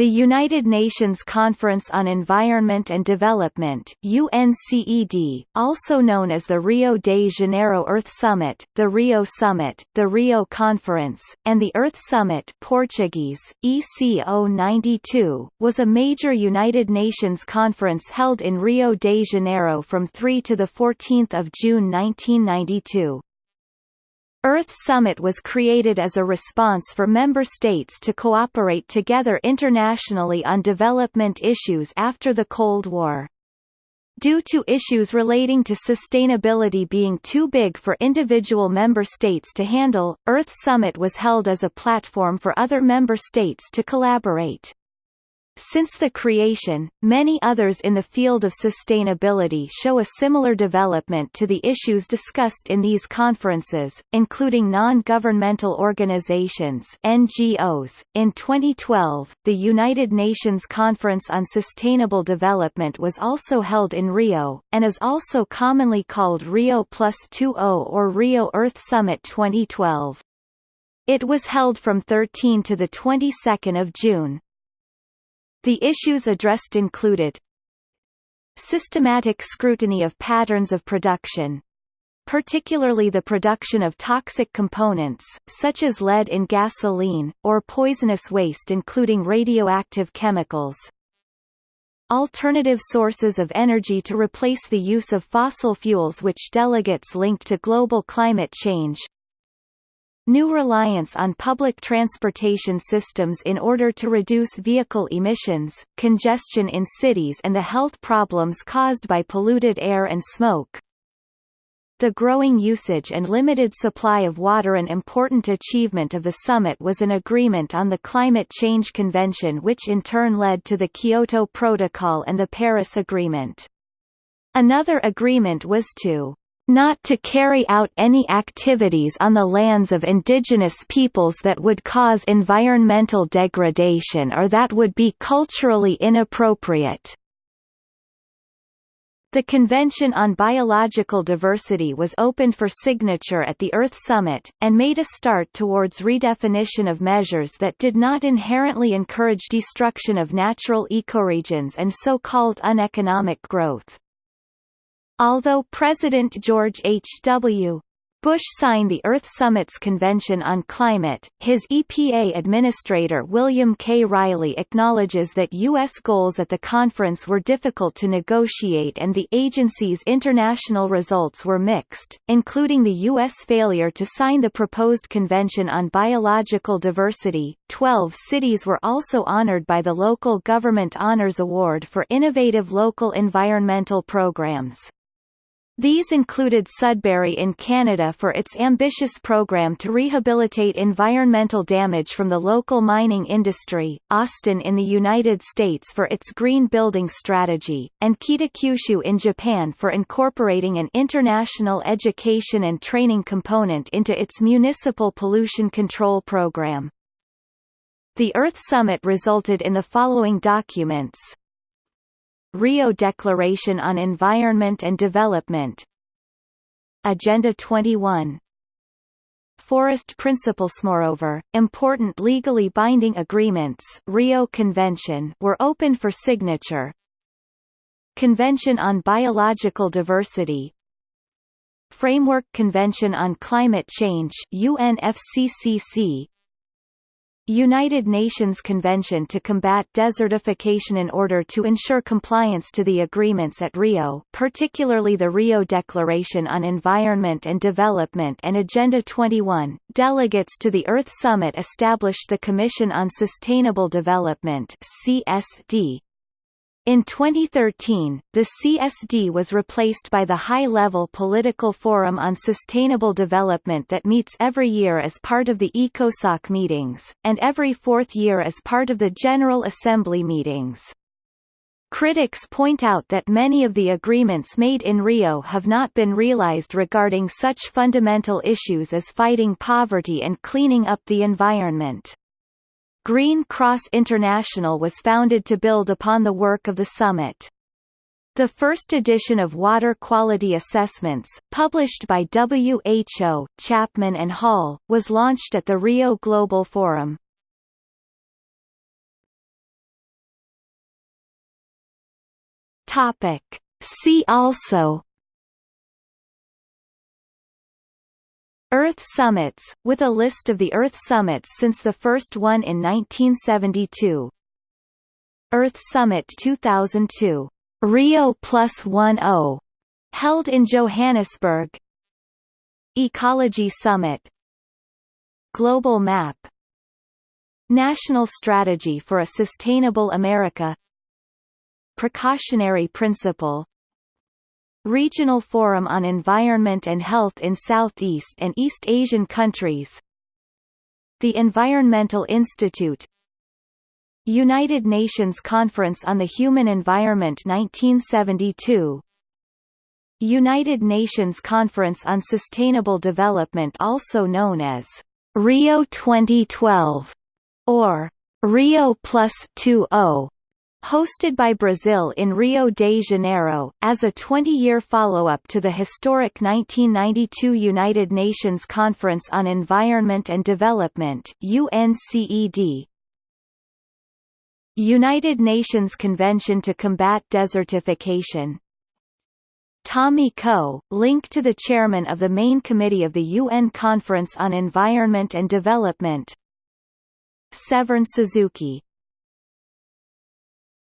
The United Nations Conference on Environment and Development UNCED, also known as the Rio de Janeiro Earth Summit, the Rio Summit, the Rio Conference, and the Earth Summit Portuguese, ECO 92, was a major United Nations conference held in Rio de Janeiro from 3 to 14 June 1992. Earth Summit was created as a response for member states to cooperate together internationally on development issues after the Cold War. Due to issues relating to sustainability being too big for individual member states to handle, Earth Summit was held as a platform for other member states to collaborate. Since the creation, many others in the field of sustainability show a similar development to the issues discussed in these conferences, including non-governmental organizations (NGOs). In 2012, the United Nations Conference on Sustainable Development was also held in Rio, and is also commonly called Rio Plus 20 or Rio Earth Summit 2012. It was held from 13 to the 22nd of June. The issues addressed included systematic scrutiny of patterns of production, particularly the production of toxic components, such as lead in gasoline, or poisonous waste including radioactive chemicals. Alternative sources of energy to replace the use of fossil fuels which delegates linked to global climate change, New reliance on public transportation systems in order to reduce vehicle emissions, congestion in cities and the health problems caused by polluted air and smoke. The growing usage and limited supply of water An important achievement of the summit was an agreement on the Climate Change Convention which in turn led to the Kyoto Protocol and the Paris Agreement. Another agreement was to not to carry out any activities on the lands of indigenous peoples that would cause environmental degradation or that would be culturally inappropriate. The Convention on Biological Diversity was opened for signature at the Earth Summit, and made a start towards redefinition of measures that did not inherently encourage destruction of natural ecoregions and so-called uneconomic growth. Although President George H.W. Bush signed the Earth Summit's Convention on Climate, his EPA Administrator William K. Reilly acknowledges that U.S. goals at the conference were difficult to negotiate and the agency's international results were mixed, including the U.S. failure to sign the proposed Convention on Biological Diversity. Twelve cities were also honored by the Local Government Honors Award for innovative local environmental programs. These included Sudbury in Canada for its ambitious program to rehabilitate environmental damage from the local mining industry, Austin in the United States for its green building strategy, and Kitakyushu in Japan for incorporating an international education and training component into its municipal pollution control program. The Earth Summit resulted in the following documents Rio Declaration on Environment and Development. Agenda 21 Forest Principles Moreover, important legally binding agreements Rio Convention were open for signature. Convention on Biological Diversity. Framework Convention on Climate Change UNFCCC United Nations Convention to Combat Desertification in order to ensure compliance to the agreements at Rio particularly the Rio Declaration on Environment and Development and Agenda 21, delegates to the Earth Summit established the Commission on Sustainable Development CSD, in 2013, the CSD was replaced by the High-Level Political Forum on Sustainable Development that meets every year as part of the ECOSOC meetings, and every fourth year as part of the General Assembly meetings. Critics point out that many of the agreements made in Rio have not been realized regarding such fundamental issues as fighting poverty and cleaning up the environment. Green Cross International was founded to build upon the work of the summit. The first edition of Water Quality Assessments, published by WHO, Chapman and Hall, was launched at the Rio Global Forum. Topic. See also Earth summits, with a list of the Earth summits since the first one in 1972 Earth Summit 2002, Rio Plus 10, held in Johannesburg. Ecology Summit. Global Map. National Strategy for a Sustainable America. Precautionary Principle Regional Forum on Environment and Health in Southeast and East Asian countries. The Environmental Institute. United Nations Conference on the Human Environment 1972 United Nations Conference on Sustainable Development also known as Rio 2012 or Rio Plus 20 hosted by Brazil in Rio de Janeiro, as a 20-year follow-up to the historic 1992 United Nations Conference on Environment and Development UNCED, United Nations Convention to Combat Desertification. Tommy Koh, link to the chairman of the main committee of the UN Conference on Environment and Development. Severn Suzuki